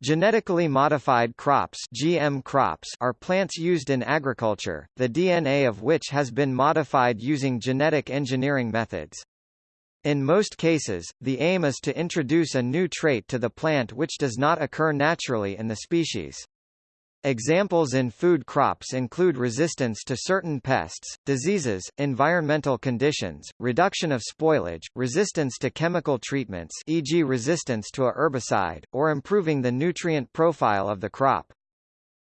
Genetically modified crops GM crops are plants used in agriculture, the DNA of which has been modified using genetic engineering methods. In most cases, the aim is to introduce a new trait to the plant which does not occur naturally in the species. Examples in food crops include resistance to certain pests, diseases, environmental conditions, reduction of spoilage, resistance to chemical treatments e.g. resistance to a herbicide, or improving the nutrient profile of the crop.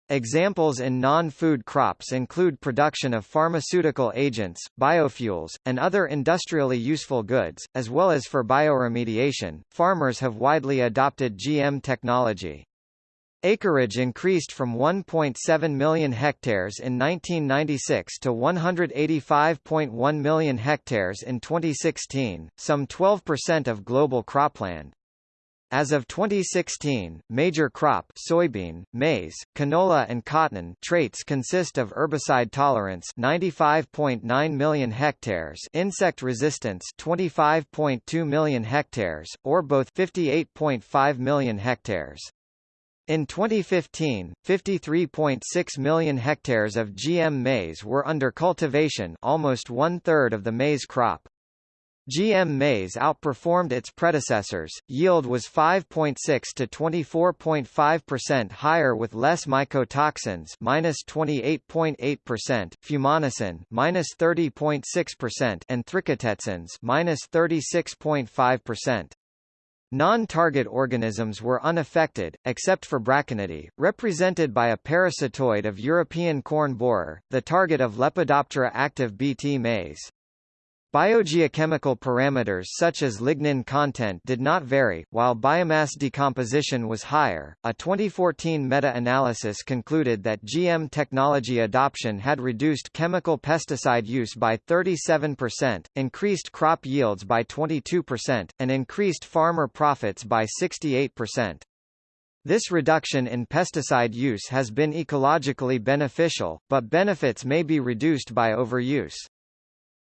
Examples in non-food crops include production of pharmaceutical agents, biofuels, and other industrially useful goods, as well as for bioremediation. Farmers have widely adopted GM technology. Acreage increased from 1.7 million hectares in 1996 to 185.1 million hectares in 2016, some 12% of global cropland. As of 2016, major crop soybean, maize, canola and cotton traits consist of herbicide tolerance 95.9 million hectares, insect resistance 25.2 million hectares, or both 58.5 million hectares. In 2015, 53.6 million hectares of GM maize were under cultivation almost one-third of the maize crop. GM maize outperformed its predecessors, yield was 5.6 to 24.5% higher with less mycotoxins minus 28.8%, fumonisin minus 30.6% and trichothecenes minus 36.5%. Non-target organisms were unaffected, except for Braconidae, represented by a parasitoid of European corn borer, the target of Lepidoptera active Bt maize. Biogeochemical parameters such as lignin content did not vary, while biomass decomposition was higher. A 2014 meta-analysis concluded that GM technology adoption had reduced chemical pesticide use by 37%, increased crop yields by 22%, and increased farmer profits by 68%. This reduction in pesticide use has been ecologically beneficial, but benefits may be reduced by overuse.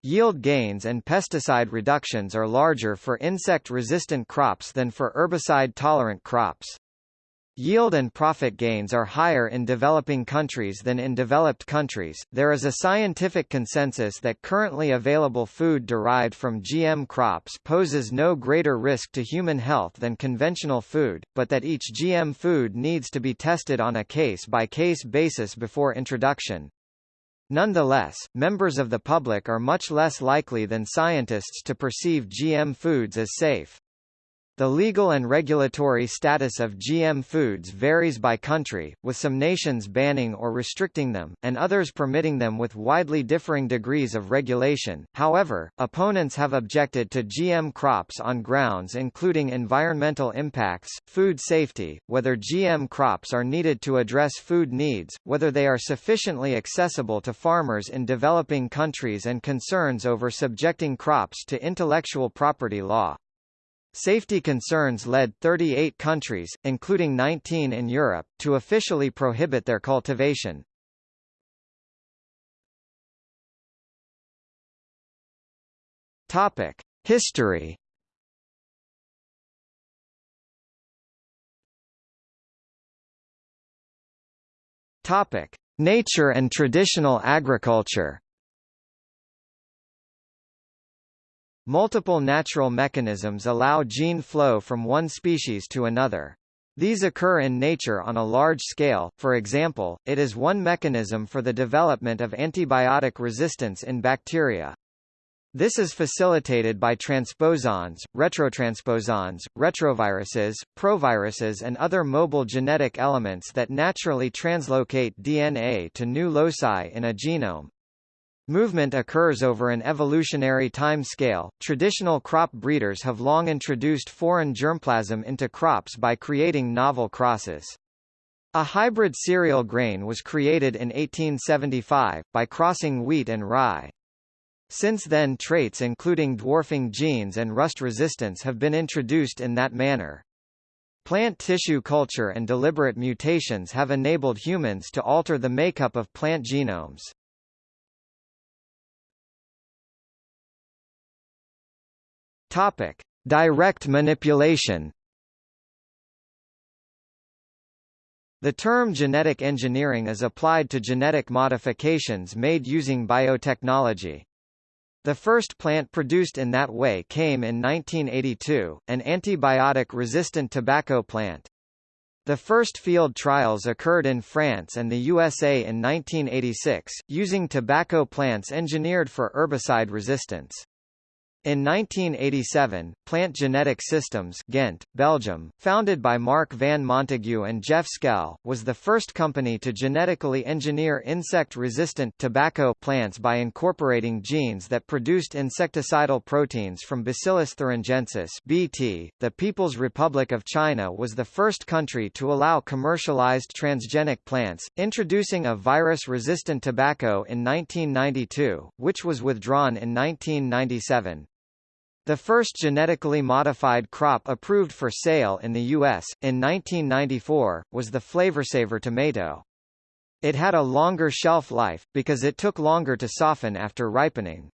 Yield gains and pesticide reductions are larger for insect-resistant crops than for herbicide-tolerant crops. Yield and profit gains are higher in developing countries than in developed countries. There is a scientific consensus that currently available food derived from GM crops poses no greater risk to human health than conventional food, but that each GM food needs to be tested on a case-by-case basis before introduction. Nonetheless, members of the public are much less likely than scientists to perceive GM foods as safe. The legal and regulatory status of GM foods varies by country, with some nations banning or restricting them, and others permitting them with widely differing degrees of regulation. However, opponents have objected to GM crops on grounds including environmental impacts, food safety, whether GM crops are needed to address food needs, whether they are sufficiently accessible to farmers in developing countries and concerns over subjecting crops to intellectual property law. Safety concerns led 38 countries, including 19 in Europe, to officially prohibit their cultivation. Topic: History. Topic: Nature and traditional agriculture. Multiple natural mechanisms allow gene flow from one species to another. These occur in nature on a large scale, for example, it is one mechanism for the development of antibiotic resistance in bacteria. This is facilitated by transposons, retrotransposons, retroviruses, proviruses and other mobile genetic elements that naturally translocate DNA to new loci in a genome. Movement occurs over an evolutionary time scale. Traditional crop breeders have long introduced foreign germplasm into crops by creating novel crosses. A hybrid cereal grain was created in 1875, by crossing wheat and rye. Since then traits including dwarfing genes and rust resistance have been introduced in that manner. Plant tissue culture and deliberate mutations have enabled humans to alter the makeup of plant genomes. Topic: Direct manipulation. The term genetic engineering is applied to genetic modifications made using biotechnology. The first plant produced in that way came in 1982, an antibiotic-resistant tobacco plant. The first field trials occurred in France and the USA in 1986, using tobacco plants engineered for herbicide resistance. In 1987, Plant Genetic Systems Ghent, Belgium, founded by Marc van Montagu and Jeff Schell, was the first company to genetically engineer insect-resistant tobacco plants by incorporating genes that produced insecticidal proteins from Bacillus thuringiensis (BT). The People's Republic of China was the first country to allow commercialized transgenic plants, introducing a virus-resistant tobacco in 1992, which was withdrawn in 1997. The first genetically modified crop approved for sale in the U.S., in 1994, was the Flavr Savr tomato. It had a longer shelf life, because it took longer to soften after ripening.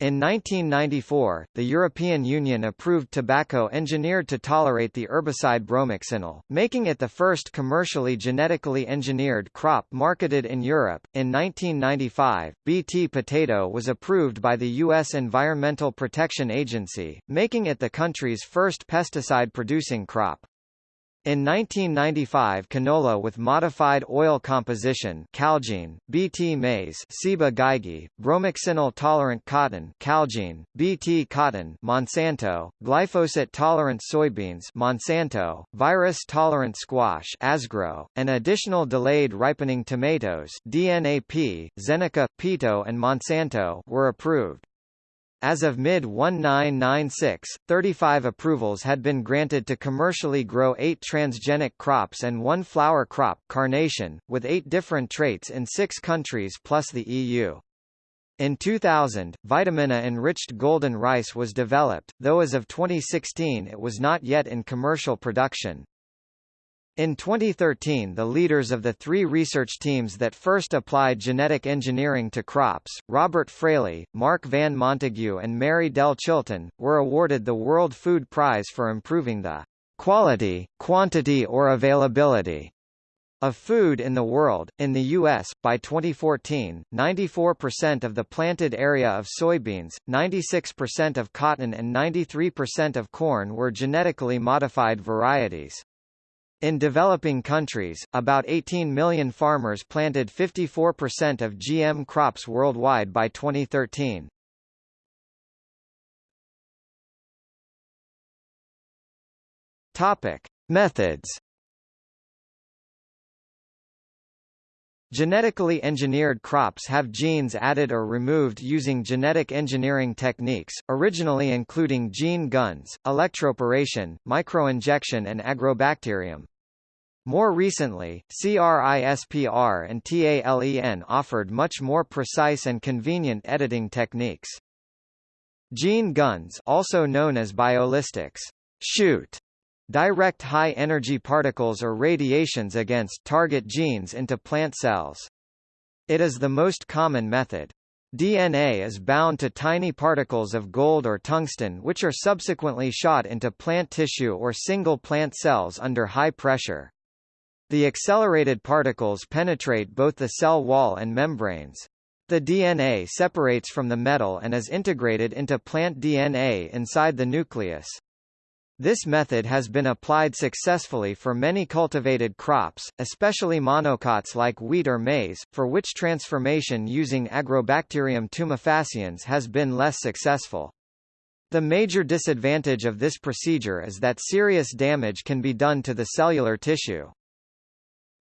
In 1994, the European Union approved tobacco engineered to tolerate the herbicide bromoxynil, making it the first commercially genetically engineered crop marketed in Europe. In 1995, Bt potato was approved by the U.S. Environmental Protection Agency, making it the country's first pesticide-producing crop. In 1995 canola with modified oil composition Calgene, Bt maize Ciba-Geigy, bromoxynil-tolerant cotton Calgene, Bt cotton Monsanto, glyphosate-tolerant soybeans Monsanto, virus-tolerant squash Asgrow, and additional delayed ripening tomatoes DNAP, Zeneca, Peto and Monsanto were approved. As of mid-1996, 35 approvals had been granted to commercially grow eight transgenic crops and one flower crop carnation, with eight different traits in six countries plus the EU. In 2000, Vitamin A-enriched golden rice was developed, though as of 2016 it was not yet in commercial production. In 2013 the leaders of the three research teams that first applied genetic engineering to crops, Robert Fraley, Marc Van Montagu and Mary-Dell Chilton, were awarded the World Food Prize for improving the quality, quantity or availability of food in the world. In the U.S., by 2014, 94% of the planted area of soybeans, 96% of cotton and 93% of corn were genetically modified varieties. In developing countries, about 18 million farmers planted 54% of GM crops worldwide by 2013. Topic: Methods. Genetically engineered crops have genes added or removed using genetic engineering techniques, originally including gene guns, electroporation, microinjection and agrobacterium. More recently, CRISPR and TALEN offered much more precise and convenient editing techniques. Gene guns also known as biolistics shoot direct high-energy particles or radiations against target genes into plant cells. It is the most common method. DNA is bound to tiny particles of gold or tungsten which are subsequently shot into plant tissue or single plant cells under high pressure. The accelerated particles penetrate both the cell wall and membranes. The DNA separates from the metal and is integrated into plant DNA inside the nucleus. This method has been applied successfully for many cultivated crops, especially monocots like wheat or maize, for which transformation using Agrobacterium tumefaciens has been less successful. The major disadvantage of this procedure is that serious damage can be done to the cellular tissue.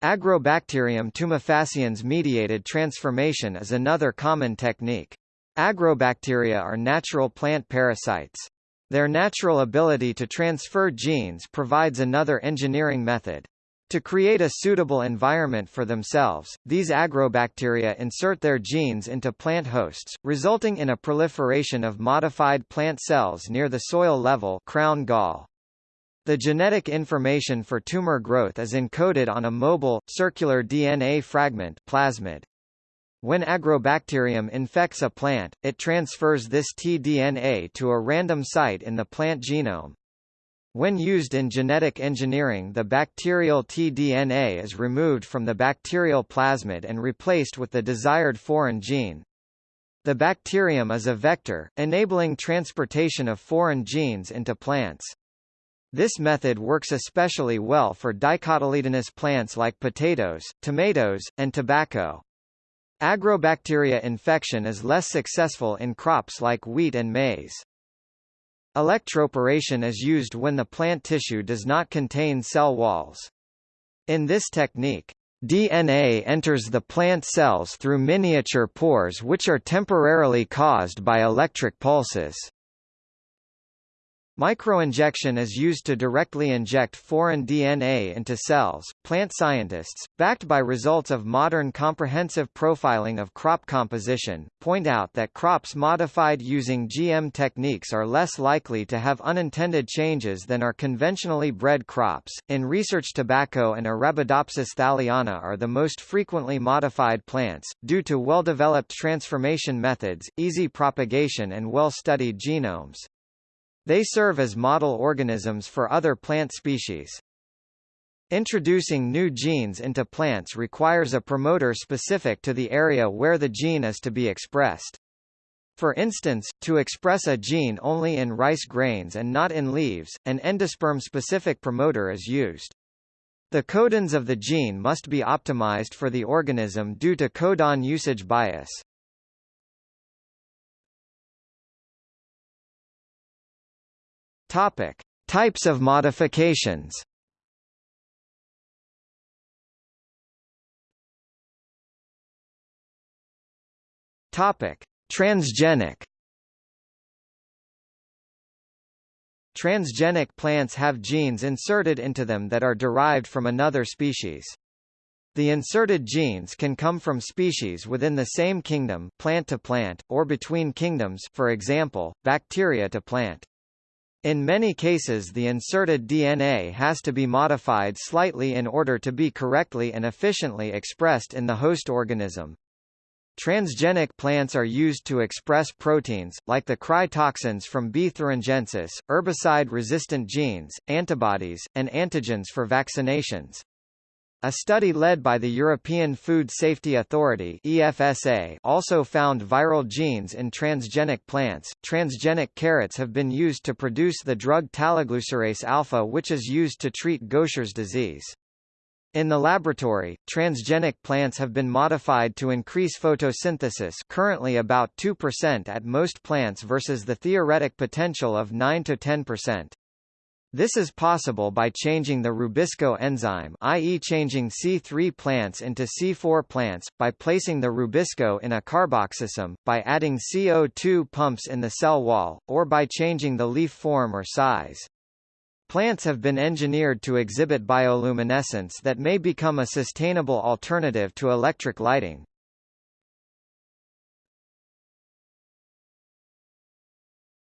Agrobacterium tumefaciens mediated transformation is another common technique. Agrobacteria are natural plant parasites. Their natural ability to transfer genes provides another engineering method. To create a suitable environment for themselves, these agrobacteria insert their genes into plant hosts, resulting in a proliferation of modified plant cells near the soil level crown gall. The genetic information for tumor growth is encoded on a mobile, circular DNA fragment plasmid. When agrobacterium infects a plant, it transfers this tDNA to a random site in the plant genome. When used in genetic engineering the bacterial tDNA is removed from the bacterial plasmid and replaced with the desired foreign gene. The bacterium is a vector, enabling transportation of foreign genes into plants. This method works especially well for dicotyledonous plants like potatoes, tomatoes, and tobacco. Agrobacteria infection is less successful in crops like wheat and maize. Electroporation is used when the plant tissue does not contain cell walls. In this technique, DNA enters the plant cells through miniature pores which are temporarily caused by electric pulses. Microinjection is used to directly inject foreign DNA into cells. Plant scientists, backed by results of modern comprehensive profiling of crop composition, point out that crops modified using GM techniques are less likely to have unintended changes than are conventionally bred crops. In research, tobacco and Arabidopsis thaliana are the most frequently modified plants, due to well-developed transformation methods, easy propagation and well-studied genomes. They serve as model organisms for other plant species. Introducing new genes into plants requires a promoter specific to the area where the gene is to be expressed. For instance, to express a gene only in rice grains and not in leaves, an endosperm-specific promoter is used. The codons of the gene must be optimized for the organism due to codon usage bias. Topic: Types of modifications. Topic: Transgenic. Transgenic plants have genes inserted into them that are derived from another species. The inserted genes can come from species within the same kingdom plant to plant, or between kingdoms for example, bacteria to plant. In many cases the inserted DNA has to be modified slightly in order to be correctly and efficiently expressed in the host organism. Transgenic plants are used to express proteins, like the cry toxins from B. thuringiensis, herbicide-resistant genes, antibodies, and antigens for vaccinations. A study led by the European Food Safety Authority (EFSA) also found viral genes in transgenic plants. Transgenic carrots have been used to produce the drug taliglucerase alfa which is used to treat Gaucher's disease. In the laboratory, transgenic plants have been modified to increase photosynthesis currently about 2% at most plants versus the theoretic potential of 9 to 10%. This is possible by changing the Rubisco enzyme i.e. changing C3 plants into C4 plants, by placing the Rubisco in a carboxysome, by adding CO2 pumps in the cell wall, or by changing the leaf form or size. Plants have been engineered to exhibit bioluminescence that may become a sustainable alternative to electric lighting.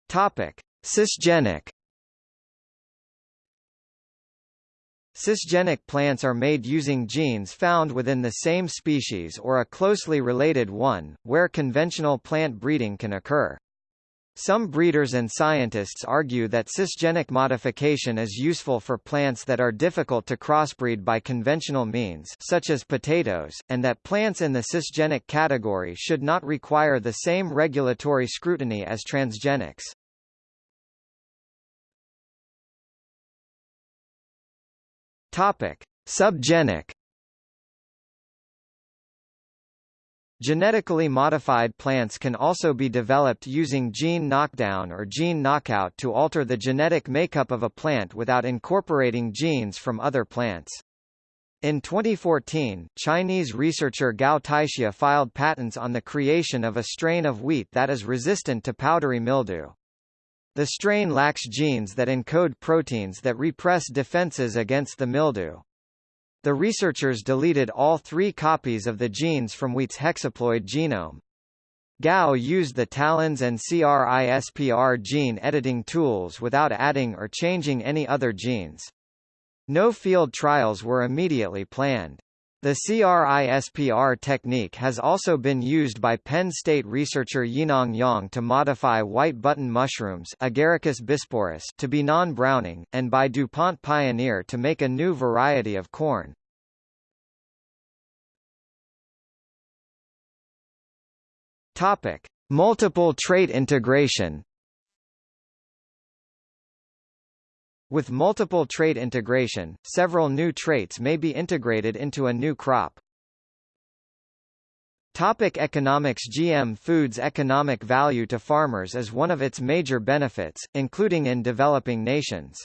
Topic: Cisgenic plants are made using genes found within the same species or a closely related one, where conventional plant breeding can occur. Some breeders and scientists argue that cisgenic modification is useful for plants that are difficult to crossbreed by conventional means such as potatoes, and that plants in the cisgenic category should not require the same regulatory scrutiny as transgenics. Topic: Subgenic. Genetically modified plants can also be developed using gene knockdown or gene knockout to alter the genetic makeup of a plant without incorporating genes from other plants. In 2014, Chinese researcher Gao Caixia filed patents on the creation of a strain of wheat that is resistant to powdery mildew. The strain lacks genes that encode proteins that repress defenses against the mildew. The researchers deleted all three copies of the genes from wheat's hexaploid genome. Gao used the TALENs and CRISPR gene editing tools without adding or changing any other genes. No field trials were immediately planned. The CRISPR technique has also been used by Penn State researcher Yinong Yang to modify white button mushrooms Agaricus bisporus to be non-browning, and by DuPont Pioneer to make a new variety of corn. Topic: Multiple trait integration. With multiple trait integration, several new traits may be integrated into a new crop. Topic economics GM Foods' economic value to farmers is one of its major benefits, including in developing nations.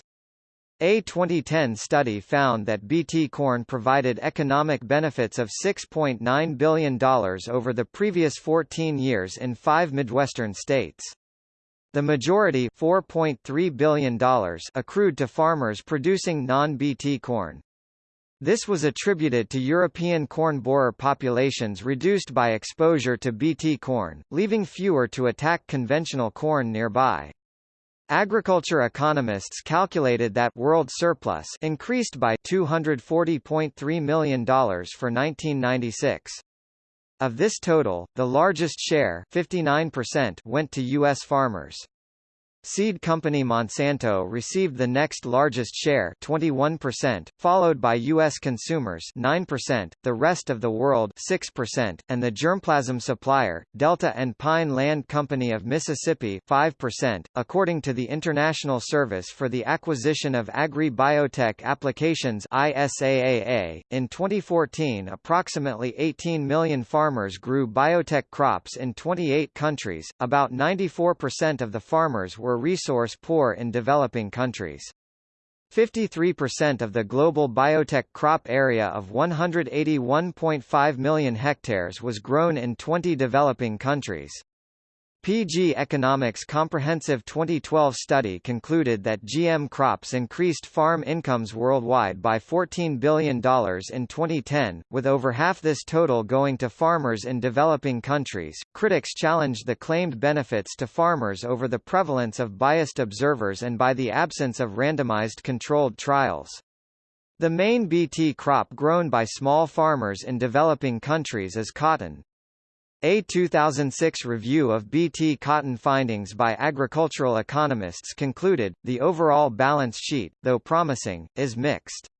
A 2010 study found that BT corn provided economic benefits of $6.9 billion over the previous 14 years in five Midwestern states. The majority $4.3 billion accrued to farmers producing non-BT corn. This was attributed to European corn borer populations reduced by exposure to BT corn, leaving fewer to attack conventional corn nearby. Agriculture economists calculated that world surplus increased by $240.3 million for 1996. Of this total, the largest share 59% went to U.S. farmers. Seed company Monsanto received the next largest share 21%, followed by U.S. consumers 9%, the rest of the world 6%, and the germplasm supplier, Delta and Pine Land Company of Mississippi 5%, according to the International Service for the Acquisition of Agri-Biotech Applications ISAAA. .In 2014 approximately 18 million farmers grew biotech crops in 28 countries, about 94% of the farmers were were resource poor in developing countries. 53% of the global biotech crop area of 181.5 million hectares was grown in 20 developing countries. PG Economics Comprehensive 2012 study concluded that GM crops increased farm incomes worldwide by $14 billion in 2010, with over half this total going to farmers in developing countries. Critics challenged the claimed benefits to farmers over the prevalence of biased observers and by the absence of randomized controlled trials. The main BT crop grown by small farmers in developing countries is cotton. A 2006 review of BT cotton findings by agricultural economists concluded, the overall balance sheet, though promising, is mixed.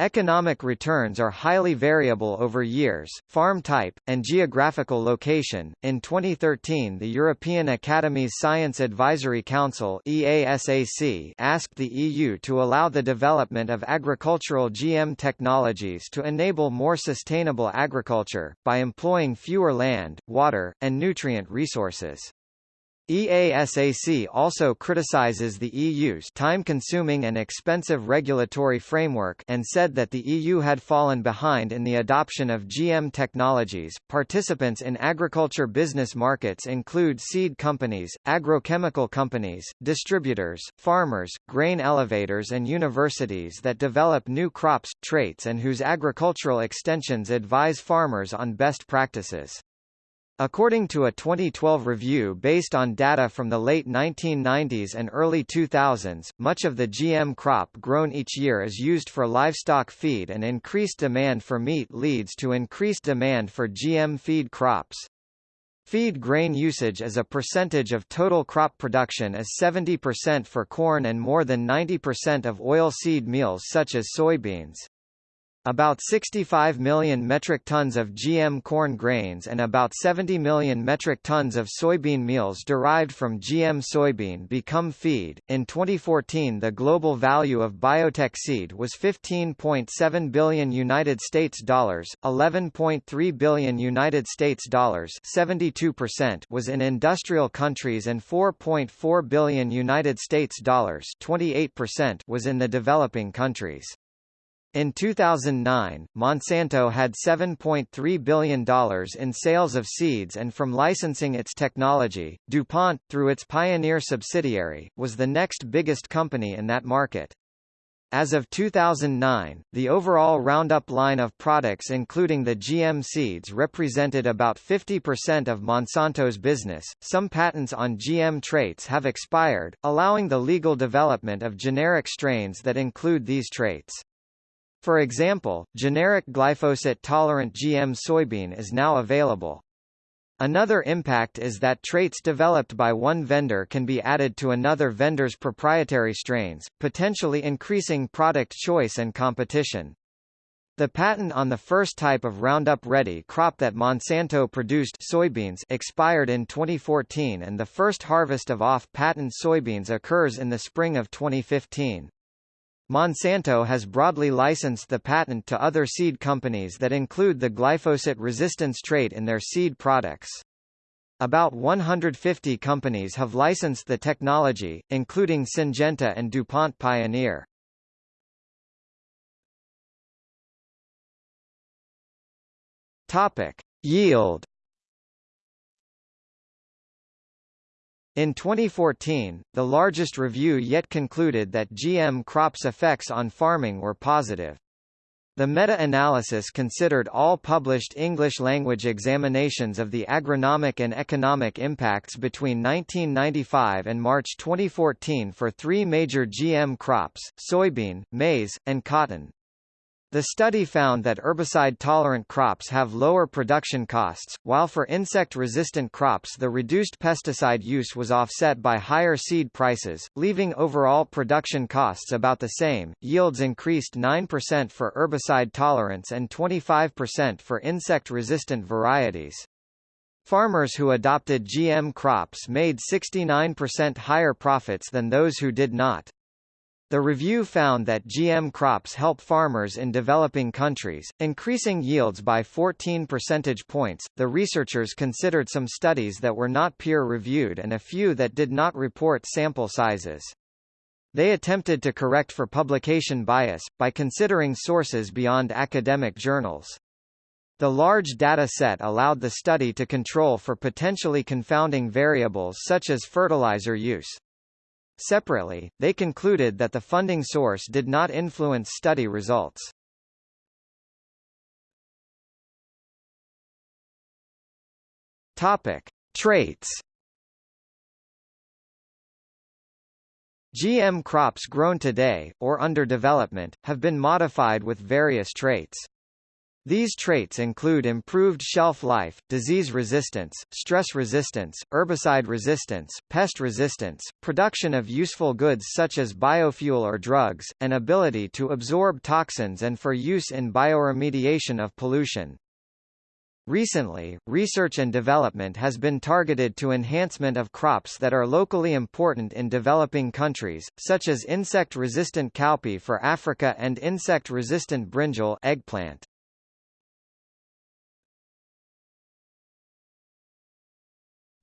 Economic returns are highly variable over years, farm type, and geographical location. In 2013, the European Academy's Science Advisory Council (EASAC) asked the EU to allow the development of agricultural GM technologies to enable more sustainable agriculture by employing fewer land, water, and nutrient resources. EASAC also criticizes the EU's time-consuming and expensive regulatory framework and said that the EU had fallen behind in the adoption of GM technologies. Participants in agriculture business markets include seed companies, agrochemical companies, distributors, farmers, grain elevators and universities that develop new crops, traits and whose agricultural extensions advise farmers on best practices. According to a 2012 review based on data from the late 1990s and early 2000s, much of the GM crop grown each year is used for livestock feed and increased demand for meat leads to increased demand for GM feed crops. Feed grain usage as a percentage of total crop production is 70% for corn and more than 90% of oilseed meals such as soybeans. About 65 million metric tons of GM corn grains and about 70 million metric tons of soybean meals derived from GM soybean become feed. In 2014, the global value of biotech seed was 15.7 billion United States dollars, 11.3 billion United States dollars, 72% was in industrial countries and 4.4 billion United States dollars, 28% was in the developing countries. In 2009, Monsanto had $7.3 billion in sales of seeds and from licensing its technology, DuPont, through its Pioneer subsidiary, was the next biggest company in that market. As of 2009, the overall Roundup line of products including the GM seeds represented about 50% of Monsanto's business. Some patents on GM traits have expired, allowing the legal development of generic strains that include these traits. For example, generic glyphosate-tolerant GM soybean is now available. Another impact is that traits developed by one vendor can be added to another vendor's proprietary strains, potentially increasing product choice and competition. The patent on the first type of Roundup Ready crop that Monsanto produced soybeans expired in 2014 and the first harvest of off-patent soybeans occurs in the spring of 2015. Monsanto has broadly licensed the patent to other seed companies that include the glyphosate resistance trait in their seed products. About 150 companies have licensed the technology, including Syngenta and DuPont Pioneer. Topic: Yield In 2014, the largest review yet concluded that GM crops' effects on farming were positive. The meta-analysis considered all published English-language examinations of the agronomic and economic impacts between 1995 and March 2014 for three major GM crops, soybean, maize, and cotton. The study found that herbicide-tolerant crops have lower production costs, while for insect-resistant crops the reduced pesticide use was offset by higher seed prices, leaving overall production costs about the same. Yields increased 9% for herbicide tolerance and 25% for insect-resistant varieties. Farmers who adopted GM crops made 69% higher profits than those who did not. The review found that GM crops help farmers in developing countries, increasing yields by 14 percentage points. The researchers considered some studies that were not peer reviewed and a few that did not report sample sizes. They attempted to correct for publication bias, by considering sources beyond academic journals. The large data set allowed the study to control for potentially confounding variables such as fertilizer use. Separately, they concluded that the funding source did not influence study results. Topic: Traits. GM crops grown today, or under development, have been modified with various traits. These traits include improved shelf life, disease resistance, stress resistance, herbicide resistance, pest resistance, production of useful goods such as biofuel or drugs, and ability to absorb toxins and for use in bioremediation of pollution. Recently, research and development has been targeted to enhancement of crops that are locally important in developing countries, such as insect-resistant cowpea for Africa and insect-resistant brinjal eggplant.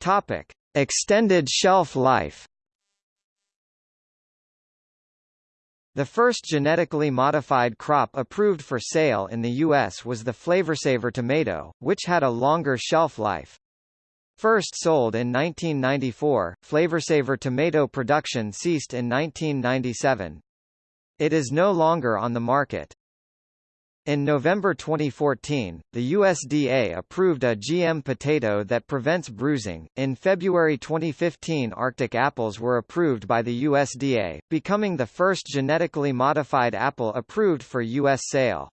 Topic: Extended shelf life. The first genetically modified crop approved for sale in the U.S. was the Flavr Savr tomato, which had a longer shelf life. First sold in 1994, Flavr Savr tomato production ceased in 1997. It is no longer on the market. In November 2014, the USDA approved a GM potato that prevents bruising. In February 2015, Arctic apples were approved by the USDA, becoming the first genetically modified apple approved for U.S. sale.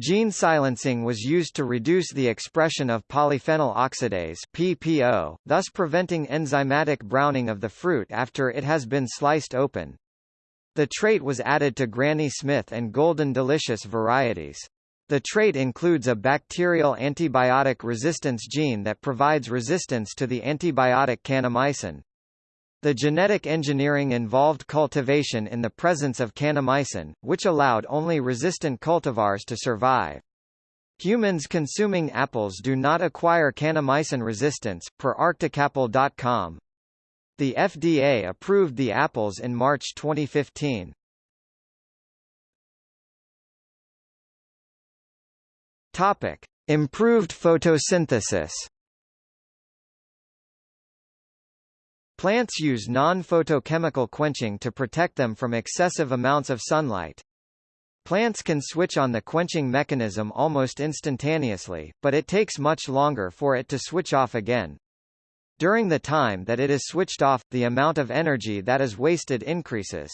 Gene silencing was used to reduce the expression of polyphenol oxidase PPO, thus preventing enzymatic browning of the fruit after it has been sliced open. The trait was added to Granny Smith and Golden Delicious varieties. The trait includes a bacterial antibiotic resistance gene that provides resistance to the antibiotic kanamycin. The genetic engineering involved cultivation in the presence of kanamycin, which allowed only resistant cultivars to survive. Humans consuming apples do not acquire kanamycin resistance, per arcticapple.com. The FDA approved the apples in March 2015. Topic: Improved photosynthesis. Plants use non-photochemical quenching to protect them from excessive amounts of sunlight. Plants can switch on the quenching mechanism almost instantaneously, but it takes much longer for it to switch off again. During the time that it is switched off, the amount of energy that is wasted increases.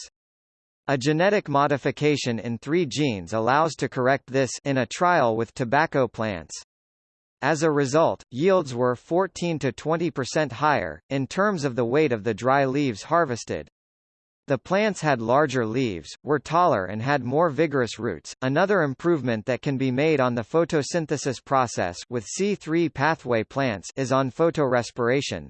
A genetic modification in three genes allows to correct this in a trial with tobacco plants. As a result, yields were 14 to 20% higher, in terms of the weight of the dry leaves harvested. The plants had larger leaves, were taller and had more vigorous roots. Another improvement that can be made on the photosynthesis process with C3 pathway plants is on photorespiration.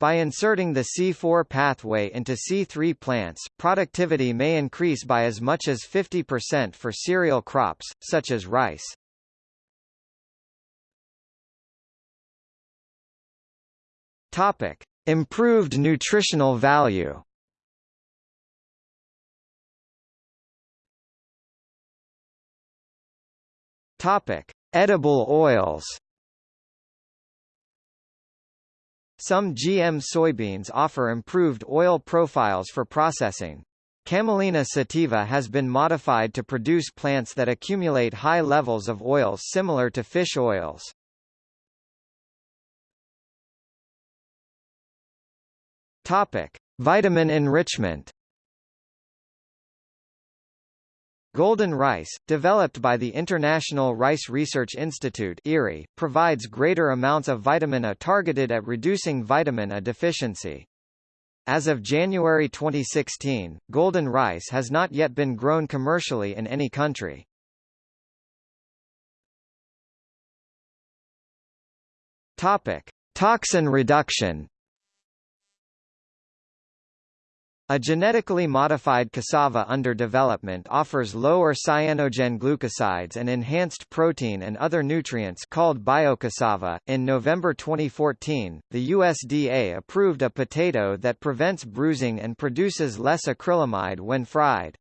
By inserting the C4 pathway into C3 plants, productivity may increase by as much as 50% for cereal crops, such as rice. Topic: Improved nutritional value. Topic: Edible oils. Some GM soybeans offer improved oil profiles for processing. Camelina sativa has been modified to produce plants that accumulate high levels of oils similar to fish oils. Topic: Vitamin enrichment. Golden rice, developed by the International Rice Research Institute provides greater amounts of vitamin A targeted at reducing vitamin A deficiency. As of January 2016, golden rice has not yet been grown commercially in any country. Topic: Toxin reduction. A genetically modified cassava under development offers lower cyanogen glucosides and enhanced protein and other nutrients called biocassava. In November 2014, the USDA approved a potato that prevents bruising and produces less acrylamide when fried.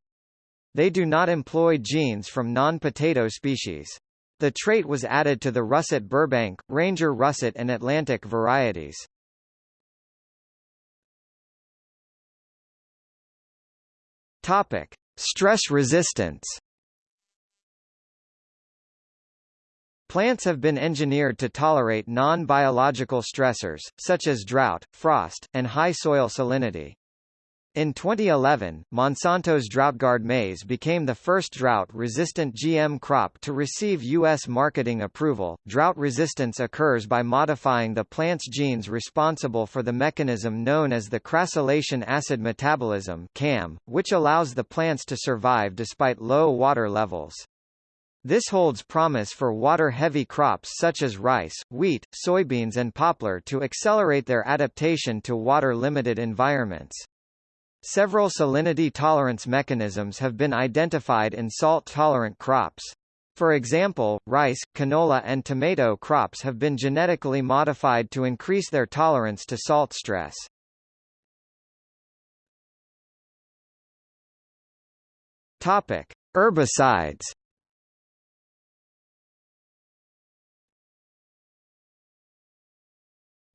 They do not employ genes from non-potato species. The trait was added to the russet Burbank, Ranger russet and Atlantic varieties. Topic: Stress resistance. Plants have been engineered to tolerate non-biological stressors, such as drought, frost, and high soil salinity. In 2011, Monsanto's DroughtGuard maize became the first drought-resistant GM crop to receive U.S. marketing approval. Drought resistance occurs by modifying the plant's genes responsible for the mechanism known as the crassulacean acid metabolism (CAM), which allows the plants to survive despite low water levels. This holds promise for water-heavy crops such as rice, wheat, soybeans and poplar to accelerate their adaptation to water-limited environments. Several salinity tolerance mechanisms have been identified in salt-tolerant crops. For example, rice, canola and tomato crops have been genetically modified to increase their tolerance to salt stress. Topic: Herbicides.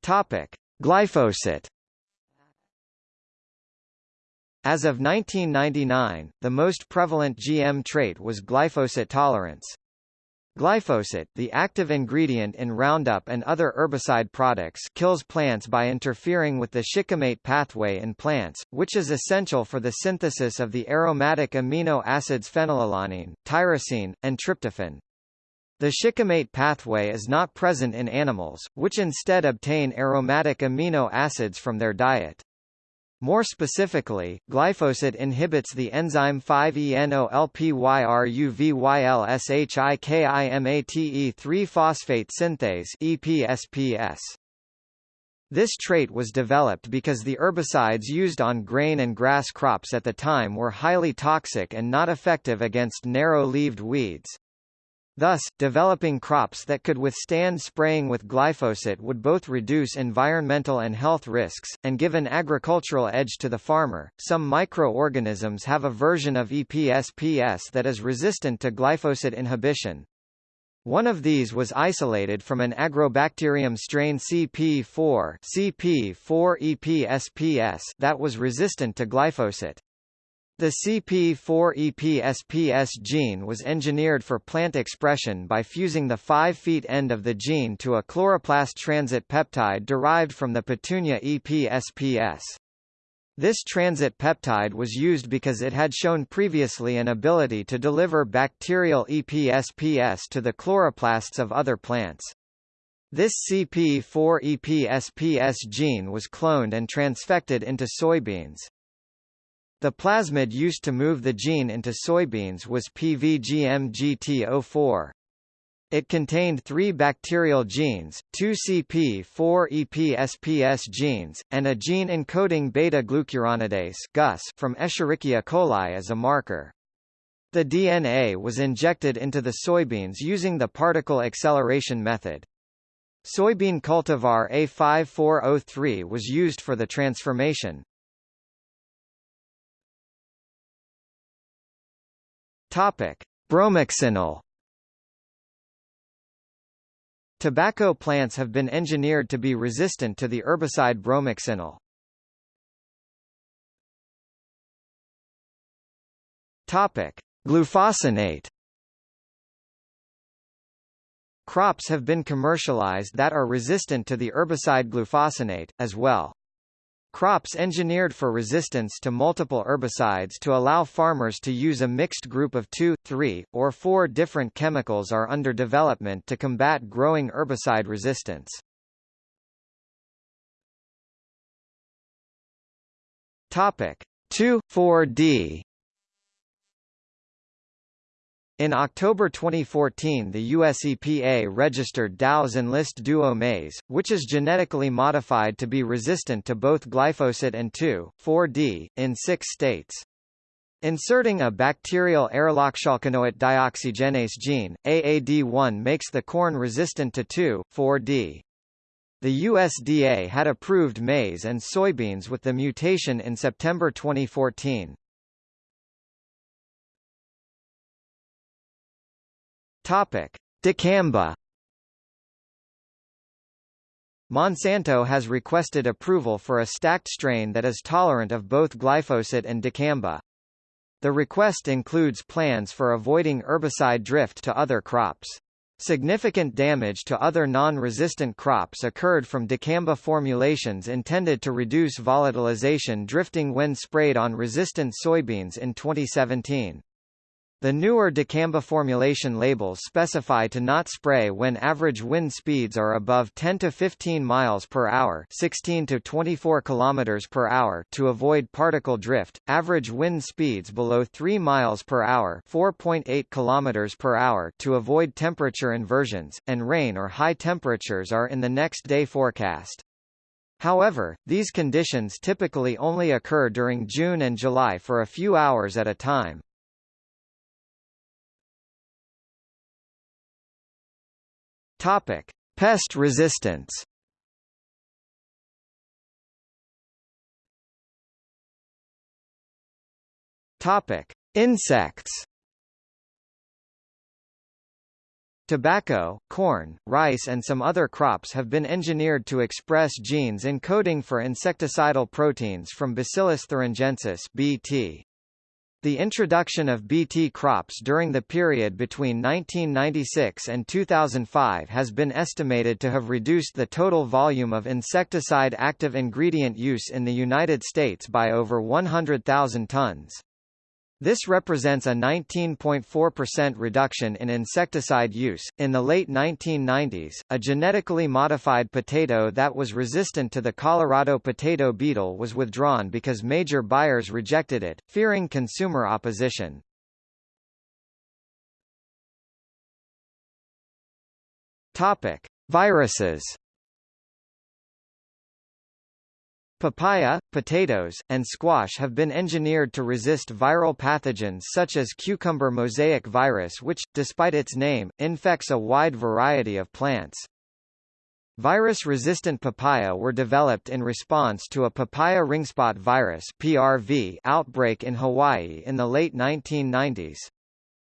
Topic: Glyphosate. As of 1999, the most prevalent GM trait was glyphosate tolerance. Glyphosate, the active ingredient in Roundup and other herbicide products kills plants by interfering with the shikimate pathway in plants, which is essential for the synthesis of the aromatic amino acids phenylalanine, tyrosine, and tryptophan. The shikimate pathway is not present in animals, which instead obtain aromatic amino acids from their diet. More specifically, glyphosate inhibits the enzyme 5-enolpyruvylshikimate3-phosphate synthase EPSPS. This trait was developed because the herbicides used on grain and grass crops at the time were highly toxic and not effective against narrow-leaved weeds. Thus, developing crops that could withstand spraying with glyphosate would both reduce environmental and health risks, and give an agricultural edge to the farmer. Some microorganisms have a version of EPSPS that is resistant to glyphosate inhibition. One of these was isolated from an agrobacterium strain CP4, CP4 EPSPS that was resistant to glyphosate. The CP4-EPSPS gene was engineered for plant expression by fusing the 5 feet end of the gene to a chloroplast transit peptide derived from the Petunia EPSPS. This transit peptide was used because it had shown previously an ability to deliver bacterial EPSPS to the chloroplasts of other plants. This CP4-EPSPS gene was cloned and transfected into soybeans. The plasmid used to move the gene into soybeans was PVGMGT04. It contained three bacterial genes, two CP4-EPSPS genes, and a gene encoding beta-glucuronidase from Escherichia coli as a marker. The DNA was injected into the soybeans using the particle acceleration method. Soybean cultivar A5403 was used for the transformation. Topic: Bromoxynil Tobacco plants have been engineered to be resistant to the herbicide bromoxynil. Topic: Glufosinate. Crops have been commercialized that are resistant to the herbicide glufosinate, as well. Crops engineered for resistance to multiple herbicides to allow farmers to use a mixed group of two, three, or four different chemicals are under development to combat growing herbicide resistance. Topic 2,4-D in October 2014 the US EPA registered Dow's Enlist Duo maize, which is genetically modified to be resistant to both glyphosate and 2,4-D, in six states. Inserting a bacterial aryloxyalkanoate dioxygenase gene, AAD1 makes the corn resistant to 2,4-D. The USDA had approved maize and soybeans with the mutation in September 2014. Topic: Dicamba. Monsanto has requested approval for a stacked strain that is tolerant of both glyphosate and dicamba. The request includes plans for avoiding herbicide drift to other crops. Significant damage to other non-resistant crops occurred from dicamba formulations intended to reduce volatilization drifting when sprayed on resistant soybeans in 2017. The newer dicamba formulation labels specify to not spray when average wind speeds are above 10 to 15 miles per hour, 16 to 24 kilometers per hour to avoid particle drift. Average wind speeds below 3 miles per hour, 4.8 kilometers per hour to avoid temperature inversions, and rain or high temperatures are in the next day forecast. However, these conditions typically only occur during June and July for a few hours at a time. Topic: Pest resistance. Topic: Insects. Tobacco, corn, rice and some other crops have been engineered to express genes encoding for insecticidal proteins from Bacillus thuringiensis (BT). The introduction of Bt crops during the period between 1996 and 2005 has been estimated to have reduced the total volume of insecticide active ingredient use in the United States by over 100,000 tons. This represents a 19.4% reduction in insecticide use. In the late 1990s, a genetically modified potato that was resistant to the Colorado potato beetle was withdrawn because major buyers rejected it, fearing consumer opposition. Topic: Viruses Papaya, potatoes, and squash have been engineered to resist viral pathogens such as cucumber mosaic virus which, despite its name, infects a wide variety of plants. Virus-resistant papaya were developed in response to a papaya ringspot virus (PRV) outbreak in Hawaii in the late 1990s.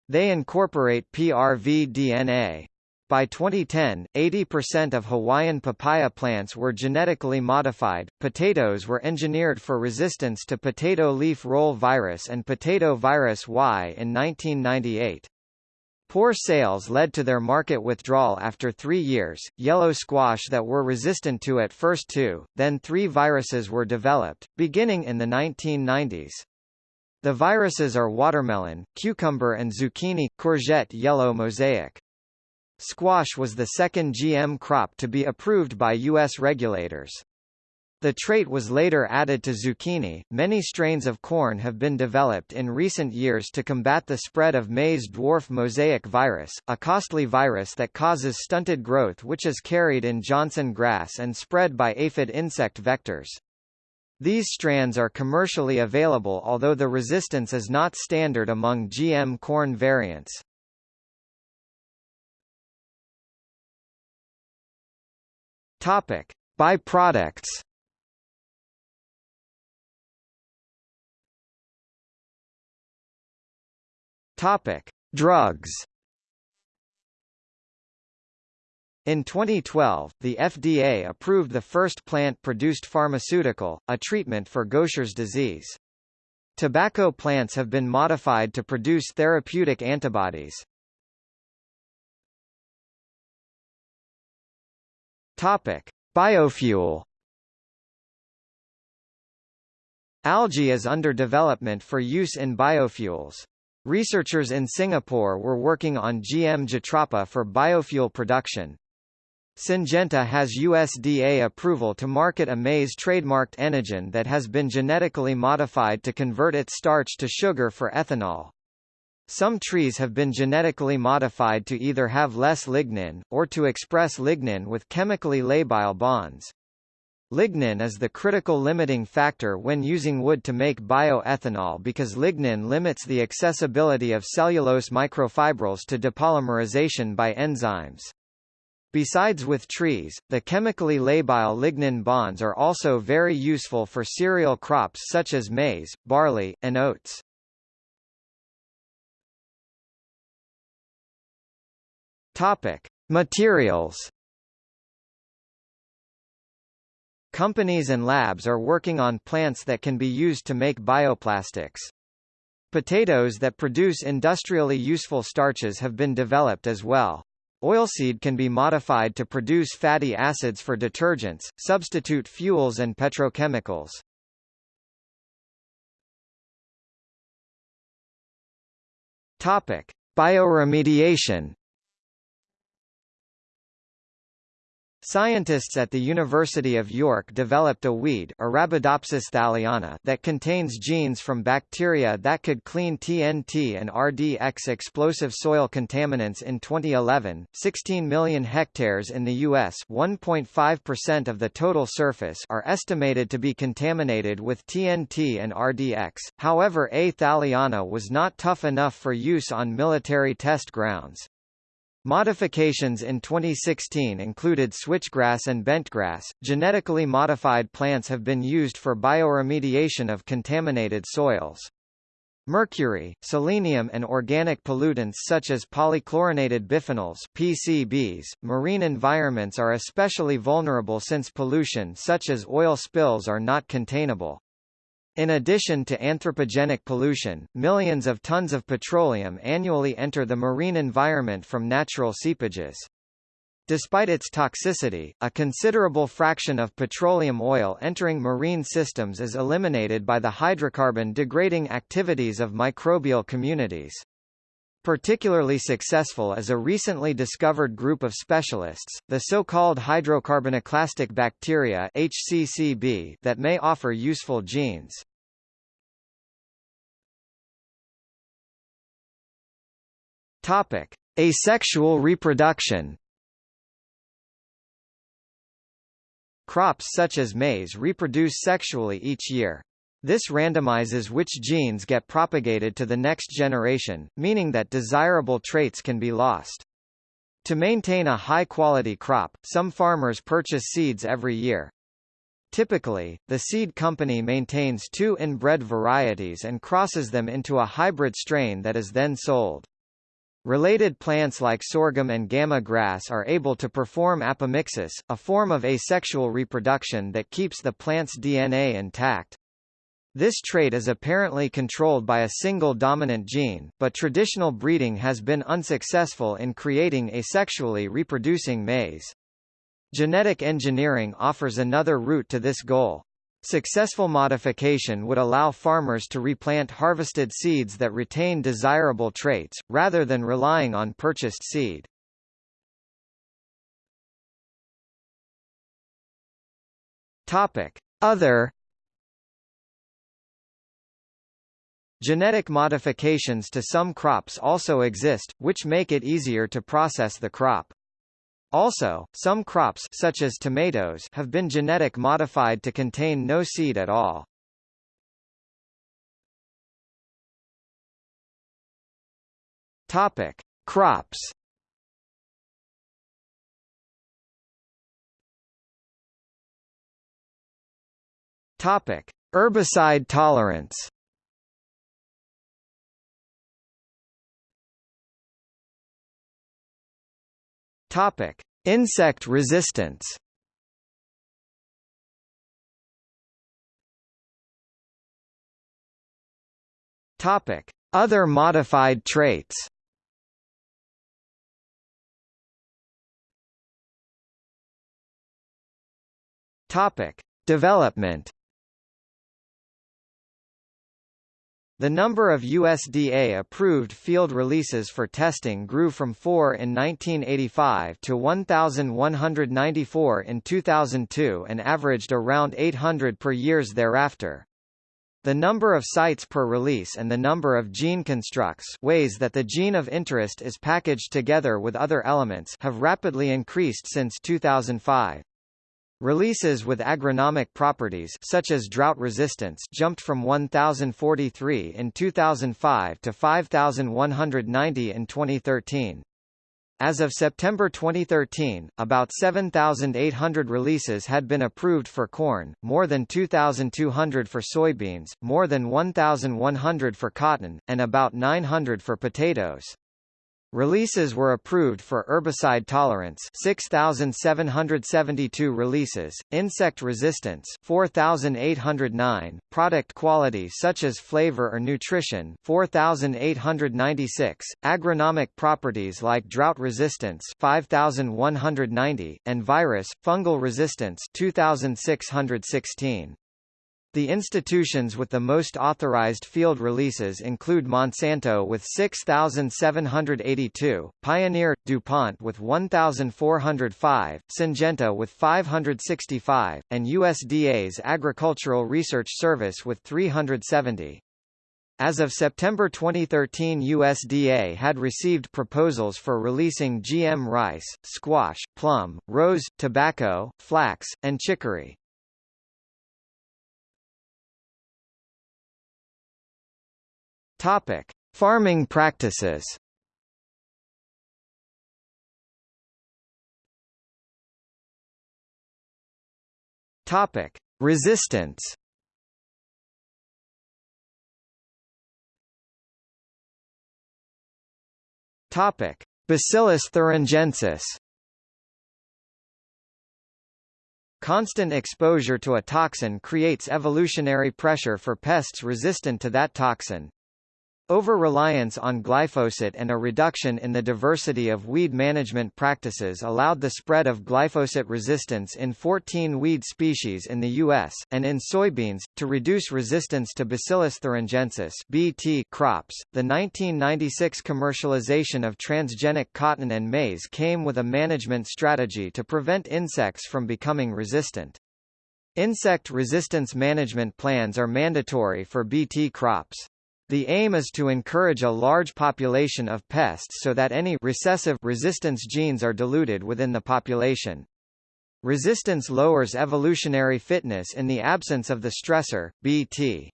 They incorporate PRV DNA. By 2010, 80% of Hawaiian papaya plants were genetically modified. Potatoes were engineered for resistance to potato leaf roll virus and potato virus Y in 1998. Poor sales led to their market withdrawal after three years. Yellow squash that were resistant to at first two, then three viruses were developed, beginning in the 1990s. The viruses are watermelon, cucumber and zucchini, courgette yellow mosaic. Squash was the second GM crop to be approved by U.S. regulators. The trait was later added to zucchini. Many strains of corn have been developed in recent years to combat the spread of maize dwarf mosaic virus, a costly virus that causes stunted growth which is carried in Johnson grass and spread by aphid insect vectors. These strands are commercially available although the resistance is not standard among GM corn variants. Topic: Byproducts Topic: Drugs. In 2012, the FDA approved the first plant-produced pharmaceutical, a treatment for Gaucher's disease. Tobacco plants have been modified to produce therapeutic antibodies. Topic: Biofuel. Algae is under development for use in biofuels. Researchers in Singapore were working on GM Jatropha for biofuel production. Syngenta has USDA approval to market a maize trademarked Enogen that has been genetically modified to convert its starch to sugar for ethanol. Some trees have been genetically modified to either have less lignin, or to express lignin with chemically labile bonds. Lignin is the critical limiting factor when using wood to make bioethanol because lignin limits the accessibility of cellulose microfibrils to depolymerization by enzymes. Besides with trees, the chemically labile lignin bonds are also very useful for cereal crops such as maize, barley, and oats. Topic: Materials Companies and labs are working on plants that can be used to make bioplastics. Potatoes that produce industrially useful starches have been developed as well. Oilseed can be modified to produce fatty acids for detergents, substitute fuels and petrochemicals. Topic: Bioremediation Scientists at the University of York developed a weed Arabidopsis thaliana that contains genes from bacteria that could clean TNT and RDX explosive soil contaminants in 2011. 16 million hectares in the U.S. 1.5% of the total surface are estimated to be contaminated with TNT and RDX, however A. thaliana was not tough enough for use on military test grounds. Modifications in 2016 included switchgrass and bentgrass. Genetically modified plants have been used for bioremediation of contaminated soils. Mercury, selenium and organic pollutants such as polychlorinated biphenyls PCBs, marine environments are especially vulnerable since pollution such as oil spills are not containable. In addition to anthropogenic pollution, millions of tons of petroleum annually enter the marine environment from natural seepages. Despite its toxicity, a considerable fraction of petroleum oil entering marine systems is eliminated by the hydrocarbon degrading activities of microbial communities. Particularly successful is a recently discovered group of specialists, the so-called hydrocarbonoclastic bacteria HCCB, that may offer useful genes. Topic: Asexual reproduction. Crops such as maize reproduce sexually each year. This randomizes which genes get propagated to the next generation, meaning that desirable traits can be lost. To maintain a high-quality crop, some farmers purchase seeds every year. Typically, the seed company maintains two inbred varieties and crosses them into a hybrid strain that is then sold. Related plants like sorghum and gamagrass are able to perform apomixis, a form of asexual reproduction that keeps the plant's DNA intact. This trait is apparently controlled by a single dominant gene, but traditional breeding has been unsuccessful in creating asexually reproducing maize. Genetic engineering offers another route to this goal. Successful modification would allow farmers to replant harvested seeds that retain desirable traits, rather than relying on purchased seed. Other Genetic modifications to some crops also exist, which make it easier to process the crop. Also, some crops such as tomatoes have been genetic modified to contain no seed at all. Topic: Crops. Topic: Herbicide tolerance. Topic: Insect resistance. Topic: Other modified traits. Topic: Development. The number of USDA-approved field releases for testing grew from 4 in 1985 to 1,194 in 2002 and averaged around 800 per years thereafter. The number of sites per release and the number of gene constructs ways that the gene of interest is packaged together with other elements have rapidly increased since 2005. Releases with agronomic properties such as drought resistance jumped from 1043 in 2005 to 5190 in 2013. As of September 2013, about 7,800 releases had been approved for corn, more than 2,200 for soybeans, more than 1,100 for cotton, and about 900 for potatoes. Releases were approved for herbicide tolerance 6772 releases, insect resistance 4809, product quality such as flavor or nutrition 4896, agronomic properties like drought resistance 5190 and virus fungal resistance 2616. The institutions with the most authorized field releases include Monsanto with 6,782, Pioneer, DuPont with 1,405, Syngenta with 565, and USDA's Agricultural Research Service with 370. As of September 2013 USDA had received proposals for releasing GM rice, squash, plum, rose, tobacco, flax, and chicory. Topic: Farming practices. Topic: Resistance. Topic: Bacillus thuringiensis. Constant exposure to a toxin creates evolutionary pressure for pests resistant to that toxin. Over-reliance on glyphosate and a reduction in the diversity of weed management practices allowed the spread of glyphosate resistance in 14 weed species in the U.S., and in soybeans, to reduce resistance to Bacillus thuringiensis BT crops. The 1996 commercialization of transgenic cotton and maize came with a management strategy to prevent insects from becoming resistant. Insect resistance management plans are mandatory for BT crops. The aim is to encourage a large population of pests so that any recessive resistance genes are diluted within the population. Resistance lowers evolutionary fitness in the absence of the stressor, Bt.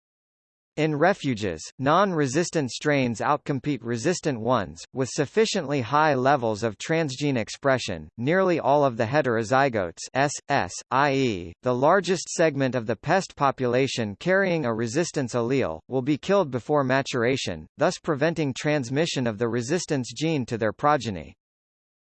In refuges, non-resistant strains outcompete resistant ones, with sufficiently high levels of transgene expression. Nearly all of the heterozygotes S, S, i.e., the largest segment of the pest population carrying a resistance allele, will be killed before maturation, thus preventing transmission of the resistance gene to their progeny.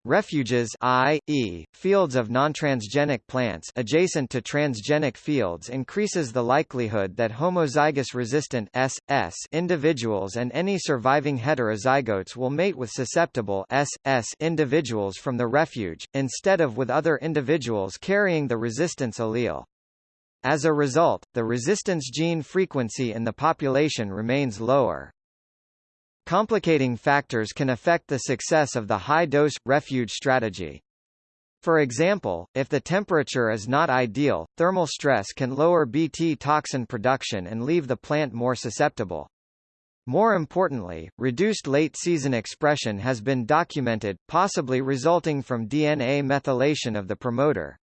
Refuges i.e., fields of non-transgenic plants adjacent to transgenic fields increases the likelihood that homozygous resistant S, S individuals and any surviving heterozygotes will mate with susceptible S, S individuals from the refuge, instead of with other individuals carrying the resistance allele. As a result, the resistance gene frequency in the population remains lower. Complicating factors can affect the success of the high-dose, refuge strategy. For example, if the temperature is not ideal, thermal stress can lower Bt toxin production and leave the plant more susceptible. More importantly, reduced late-season expression has been documented, possibly resulting from DNA methylation of the promoter.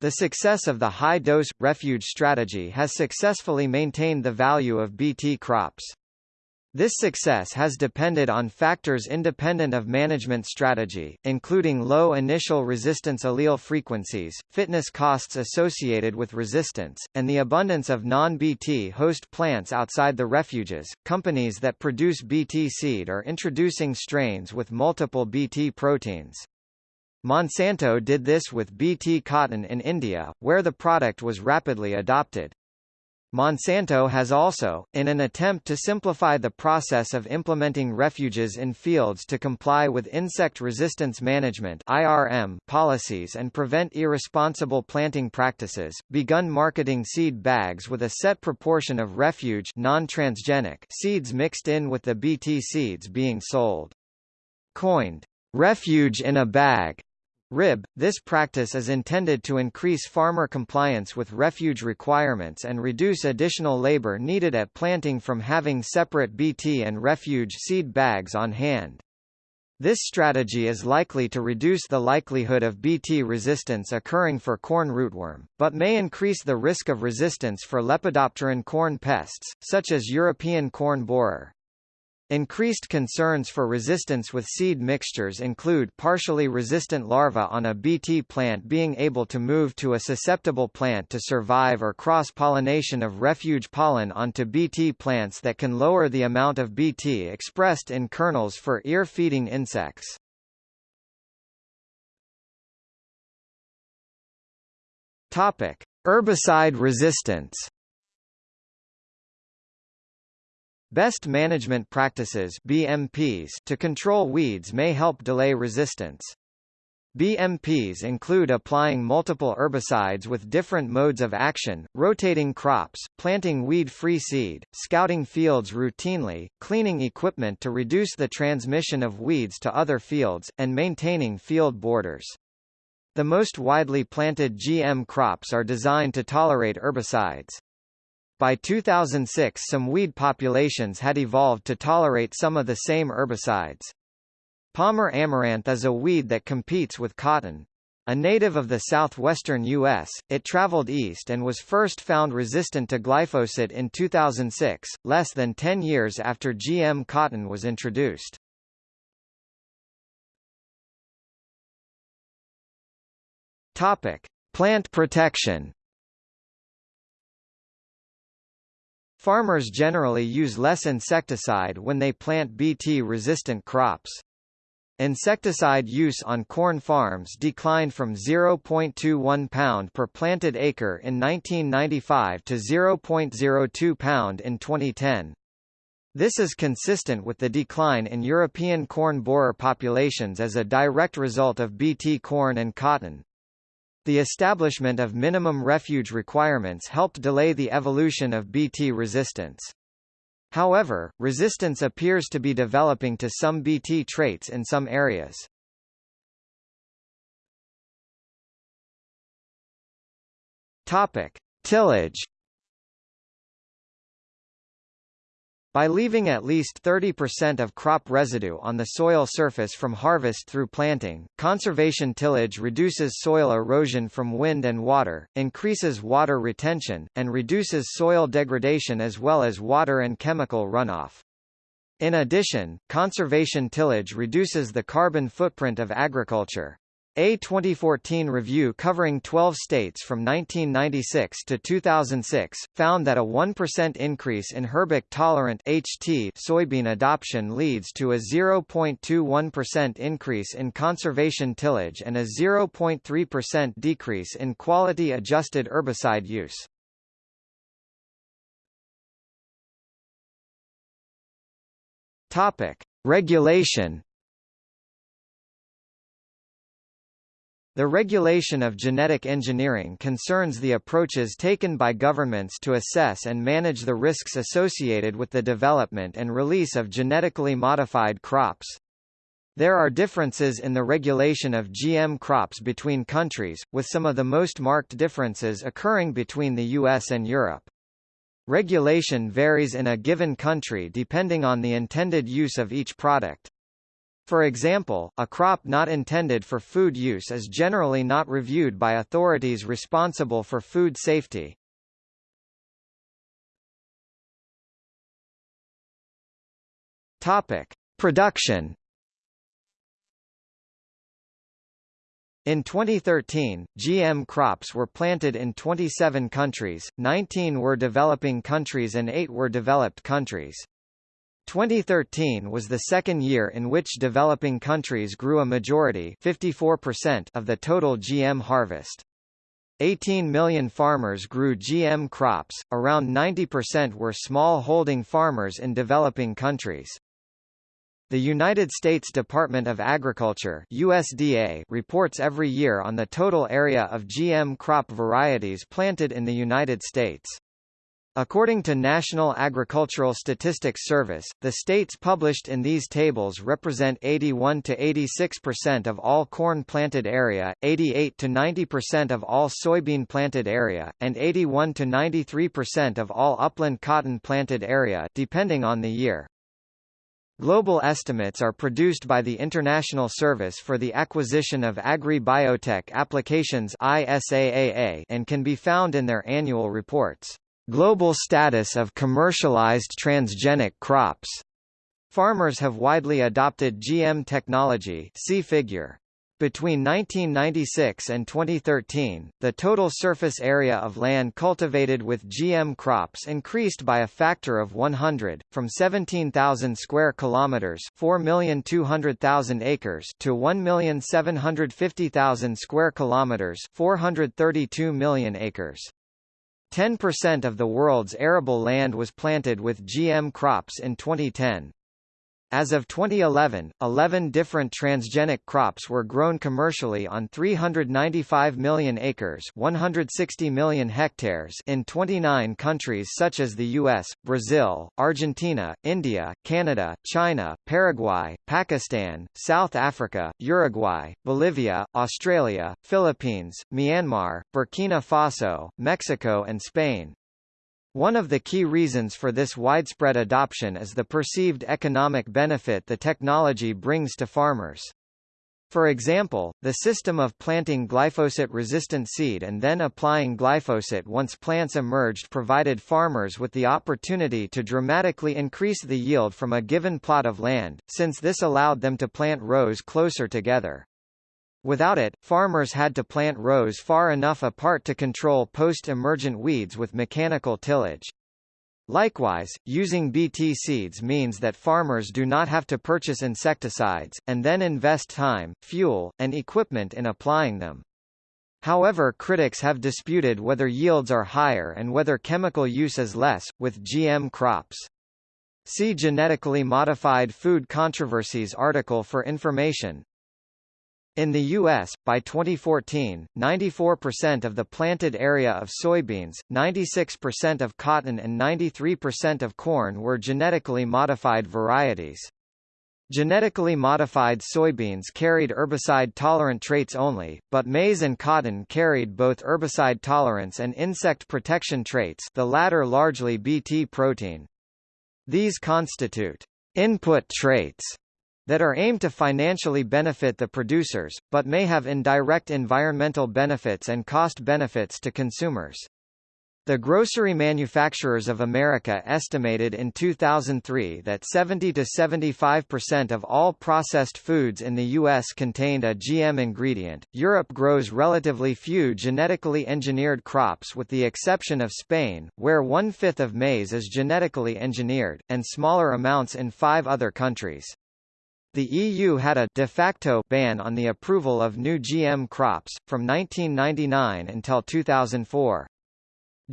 The success of the high-dose, refuge strategy has successfully maintained the value of Bt crops. This success has depended on factors independent of management strategy, including low initial resistance allele frequencies, fitness costs associated with resistance, and the abundance of non-Bt host plants outside the refuges. Companies that produce Bt seed are introducing strains with multiple Bt proteins. Monsanto did this with Bt cotton in India, where the product was rapidly adopted. Monsanto has also, in an attempt to simplify the process of implementing refuges in fields to comply with insect resistance management (IRM) policies and prevent irresponsible planting practices, begun marketing seed bags with a set proportion of refuge non-transgenic seeds mixed in with the Bt seeds being sold. Coined refuge in a bag RIB. This practice is intended to increase farmer compliance with refuge requirements and reduce additional labor needed at planting from having separate Bt and refuge seed bags on hand. This strategy is likely to reduce the likelihood of Bt resistance occurring for corn rootworm, but may increase the risk of resistance for lepidopteran corn pests, such as European corn borer. Increased concerns for resistance with seed mixtures include partially resistant larvae on a Bt plant being able to move to a susceptible plant to survive or cross-pollination of refuge pollen onto Bt plants that can lower the amount of Bt expressed in kernels for ear-feeding insects. Topic: Herbicide resistance Best management practices BMPs to control weeds may help delay resistance. BMPs include applying multiple herbicides with different modes of action, rotating crops, planting weed-free seed, scouting fields routinely, cleaning equipment to reduce the transmission of weeds to other fields, and maintaining field borders. The most widely planted GM crops are designed to tolerate herbicides. By 2006 some weed populations had evolved to tolerate some of the same herbicides. Palmer amaranth is a weed that competes with cotton. A native of the southwestern U.S., it traveled east and was first found resistant to glyphosate in 2006, less than 10 years after GM cotton was introduced. Topic: Plant protection. Farmers generally use less insecticide when they plant Bt-resistant crops. Insecticide use on corn farms declined from 0.21 pound per planted acre in 1995 to 0.02 pound in 2010. This is consistent with the decline in European corn borer populations as a direct result of Bt corn and cotton. The establishment of minimum refuge requirements helped delay the evolution of Bt resistance. However, resistance appears to be developing to some Bt traits in some areas. Topic: Tillage By leaving at least 30% of crop residue on the soil surface from harvest through planting, conservation tillage reduces soil erosion from wind and water, increases water retention, and reduces soil degradation as well as water and chemical runoff. In addition, conservation tillage reduces the carbon footprint of agriculture. A 2014 review covering 12 states from 1996 to 2006 found that a 1% increase in herbic-tolerant (HT) soybean adoption leads to a 0.21% increase in conservation tillage and a 0.3% decrease in quality-adjusted herbicide use. Regulation The regulation of genetic engineering concerns the approaches taken by governments to assess and manage the risks associated with the development and release of genetically modified crops. There are differences in the regulation of GM crops between countries, with some of the most marked differences occurring between the US and Europe. Regulation varies in a given country depending on the intended use of each product. For example, a crop not intended for food use is generally not reviewed by authorities responsible for food safety. Topic: Production. In 2013, GM crops were planted in 27 countries, 19 were developing countries and 8 were developed countries. 2013 was the second year in which developing countries grew a majority 54% of the total GM harvest. 18 million farmers grew GM crops, around 90% were small-holding farmers in developing countries. The United States Department of Agriculture USDA reports every year on the total area of GM crop varieties planted in the United States. According to National Agricultural Statistics Service, the states published in these tables represent 81 to 86% of all corn planted area, 88 to 90% of all soybean planted area, and 81 to 93% of all upland cotton planted area depending on the year. Global estimates are produced by the International Service for the Acquisition of Agri-Biotech Applications and can be found in their annual reports. Global status of commercialized transgenic crops. Farmers have widely adopted GM technology see figure. Between 1996 and 2013, the total surface area of land cultivated with GM crops increased by a factor of 100, from 17,000 square kilometers, 4,200,000 acres, to 1,750,000 square kilometers, 432 million acres. 10% of the world's arable land was planted with GM crops in 2010. As of 2011, 11 different transgenic crops were grown commercially on 395 million acres 160 million hectares in 29 countries such as the US, Brazil, Argentina, India, Canada, China, Paraguay, Pakistan, South Africa, Uruguay, Bolivia, Australia, Philippines, Myanmar, Burkina Faso, Mexico and Spain. One of the key reasons for this widespread adoption is the perceived economic benefit the technology brings to farmers. For example, the system of planting glyphosate-resistant seed and then applying glyphosate once plants emerged provided farmers with the opportunity to dramatically increase the yield from a given plot of land, since this allowed them to plant rows closer together. Without it, farmers had to plant rows far enough apart to control post-emergent weeds with mechanical tillage. Likewise, using Bt seeds means that farmers do not have to purchase insecticides, and then invest time, fuel, and equipment in applying them. However critics have disputed whether yields are higher and whether chemical use is less, with GM crops. See Genetically Modified Food Controversies article for information. In the U.S., by 2014, 94% of the planted area of soybeans, 96% of cotton and 93% of corn were genetically modified varieties. Genetically modified soybeans carried herbicide-tolerant traits only, but maize and cotton carried both herbicide tolerance and insect protection traits the latter largely Bt protein. These constitute input traits that are aimed to financially benefit the producers, but may have indirect environmental benefits and cost benefits to consumers. The Grocery Manufacturers of America estimated in 2003 that 70 to 75% of all processed foods in the US contained a GM ingredient. Europe grows relatively few genetically engineered crops with the exception of Spain, where one-fifth of maize is genetically engineered, and smaller amounts in five other countries. The EU had a de facto ban on the approval of new GM crops, from 1999 until 2004.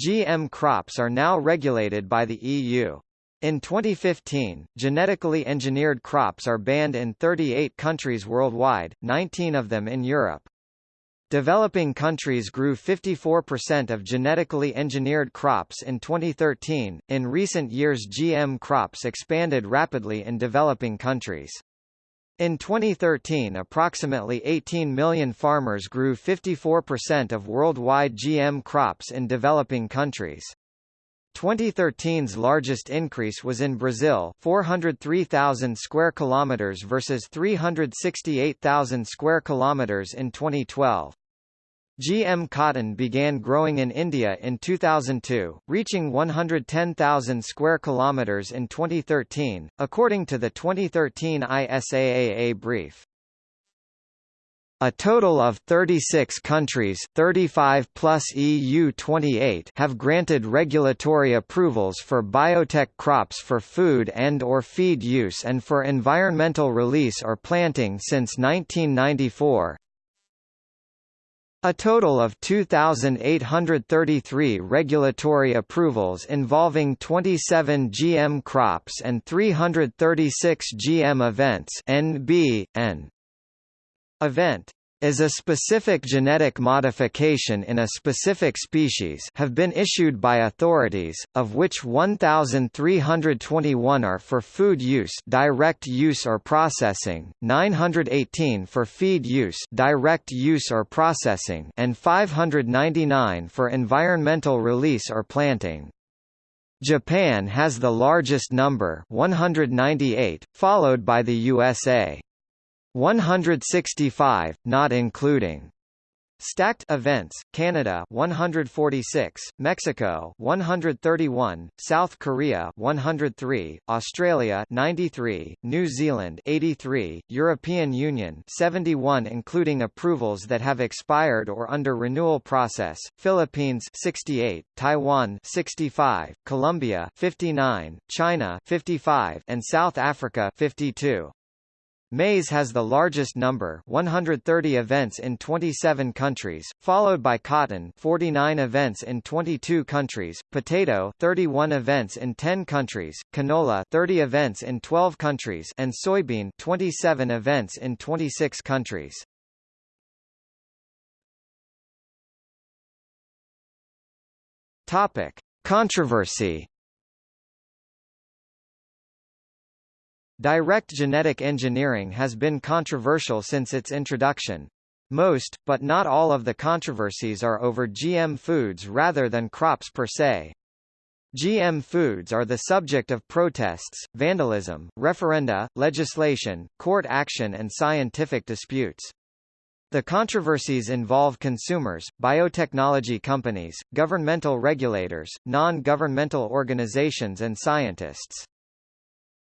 GM crops are now regulated by the EU. In 2015, genetically engineered crops are banned in 38 countries worldwide, 19 of them in Europe. Developing countries grew 54% of genetically engineered crops in 2013. In recent years, GM crops expanded rapidly in developing countries. In 2013 approximately 18 million farmers grew 54% of worldwide GM crops in developing countries. 2013's largest increase was in Brazil 403,000 square kilometers versus 368,000 square kilometers in 2012. GM cotton began growing in India in 2002, reaching 110,000 square kilometers in 2013, according to the 2013 ISAAA brief. A total of 36 countries 35 plus EU 28 have granted regulatory approvals for biotech crops for food and or feed use and for environmental release or planting since 1994, a total of 2,833 regulatory approvals involving 27 GM crops and 336 GM events NB, N. Event is a specific genetic modification in a specific species have been issued by authorities, of which 1,321 are for food use direct use or processing, 918 for feed use direct use or processing and 599 for environmental release or planting. Japan has the largest number 198, followed by the USA. 165, not including Stacked events, Canada 146, Mexico 131, South Korea 103, Australia 93, New Zealand 83, European Union 71 including approvals that have expired or under renewal process, Philippines 68, Taiwan 65, Colombia 59, China 55 and South Africa 52. Maize has the largest number 130 events in 27 countries, followed by cotton 49 events in 22 countries, potato 31 events in 10 countries, canola 30 events in 12 countries and soybean 27 events in 26 countries. Topic: Controversy Direct genetic engineering has been controversial since its introduction. Most, but not all of the controversies are over GM foods rather than crops per se. GM foods are the subject of protests, vandalism, referenda, legislation, court action and scientific disputes. The controversies involve consumers, biotechnology companies, governmental regulators, non-governmental organizations and scientists.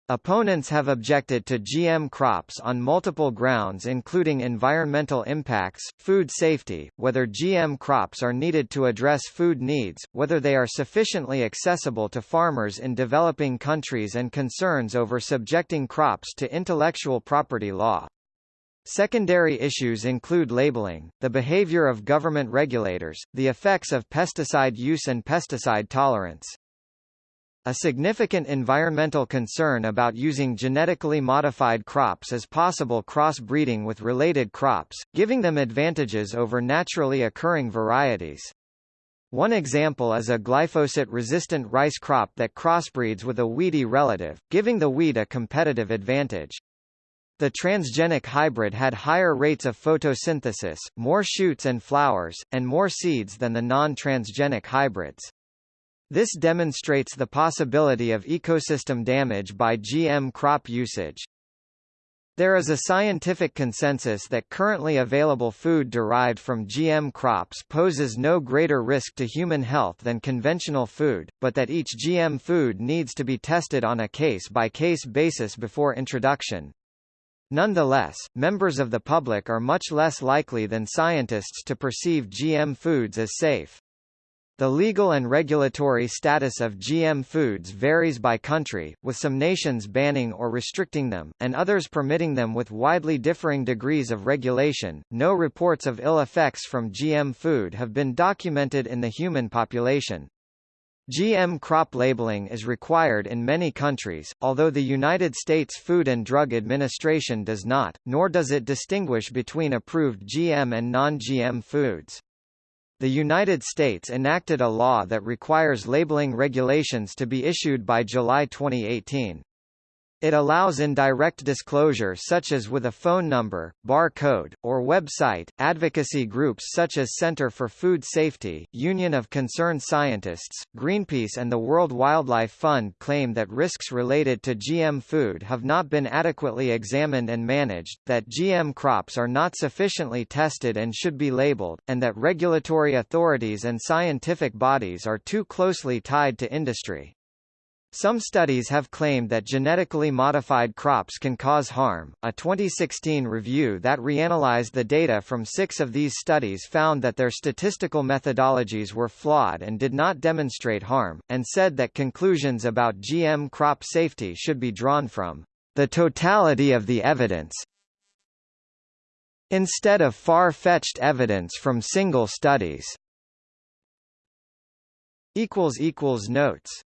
Opponents have objected to GM crops on multiple grounds including environmental impacts, food safety, whether GM crops are needed to address food needs, whether they are sufficiently accessible to farmers in developing countries and concerns over subjecting crops to intellectual property law. Secondary issues include labeling, the behavior of government regulators, the effects of pesticide use and pesticide tolerance. A significant environmental concern about using genetically modified crops is possible cross-breeding with related crops, giving them advantages over naturally occurring varieties. One example is a glyphosate-resistant rice crop that crossbreeds with a weedy relative, giving the weed a competitive advantage. The transgenic hybrid had higher rates of photosynthesis, more shoots and flowers, and more seeds than the non-transgenic hybrids. This demonstrates the possibility of ecosystem damage by GM crop usage. There is a scientific consensus that currently available food derived from GM crops poses no greater risk to human health than conventional food, but that each GM food needs to be tested on a case-by-case -case basis before introduction. Nonetheless, members of the public are much less likely than scientists to perceive GM foods as safe. The legal and regulatory status of GM foods varies by country, with some nations banning or restricting them, and others permitting them with widely differing degrees of regulation. No reports of ill effects from GM food have been documented in the human population. GM crop labeling is required in many countries, although the United States Food and Drug Administration does not, nor does it distinguish between approved GM and non-GM foods. The United States enacted a law that requires labeling regulations to be issued by July 2018. It allows indirect disclosure such as with a phone number, bar code, or website. Advocacy groups such as Center for Food Safety, Union of Concerned Scientists, Greenpeace and the World Wildlife Fund claim that risks related to GM food have not been adequately examined and managed, that GM crops are not sufficiently tested and should be labeled, and that regulatory authorities and scientific bodies are too closely tied to industry. Some studies have claimed that genetically modified crops can cause harm. A 2016 review that reanalyzed the data from six of these studies found that their statistical methodologies were flawed and did not demonstrate harm, and said that conclusions about GM crop safety should be drawn from the totality of the evidence instead of far-fetched evidence from single studies. Notes